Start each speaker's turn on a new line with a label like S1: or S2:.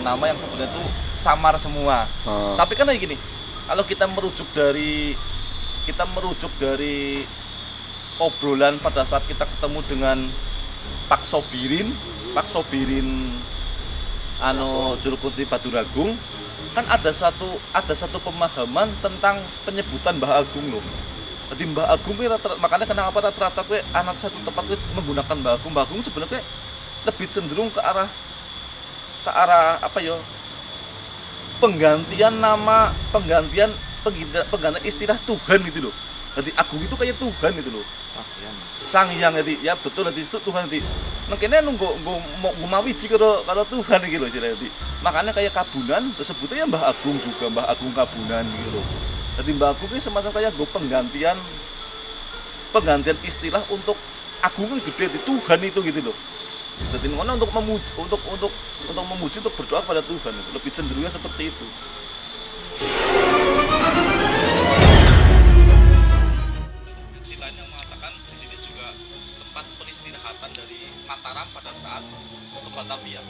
S1: nama yang sebenarnya itu samar semua.
S2: Oh.
S1: Tapi kan kayak gini, kalau kita merujuk dari kita merujuk dari obrolan pada saat kita ketemu dengan Pak Sobirin, Pak Sobirin anu juru kunci Batu Ragung, kan ada satu ada satu pemahaman tentang penyebutan Mbah Agung loh. Jadi Mbah Agung ini rata, makanya kenapa rata-rata gue anak satu tempat gue menggunakan Mbah Agung. Mbah Agung sebenarnya lebih cenderung ke arah ke arah apa ya penggantian nama penggantian penggantian, istilah Tuhan gitu loh. Jadi Agung itu kayak Tuhan gitu loh. Sang Hyang jadi ya betul nanti itu Tuhan nanti mungkinnya nunggu nunggu mau ngumawiji kalau kalau Tuhan gitu loh istilahnya nanti makanya kayak Kabunan tersebutnya ya Mbah Agung juga Mbah Agung Kabunan gitu loh. Jadi Mbah Agung ini semacam kayak gue penggantian penggantian istilah untuk Agung kan gede di Tuhan itu gitu loh jadi ngono untuk memuji untuk untuk untuk memuji untuk berdoa pada Tuhan lebih cenderungnya seperti itu mengatakan di sini juga tempat peristirahatan dari Mataram pada saat ke Batavia.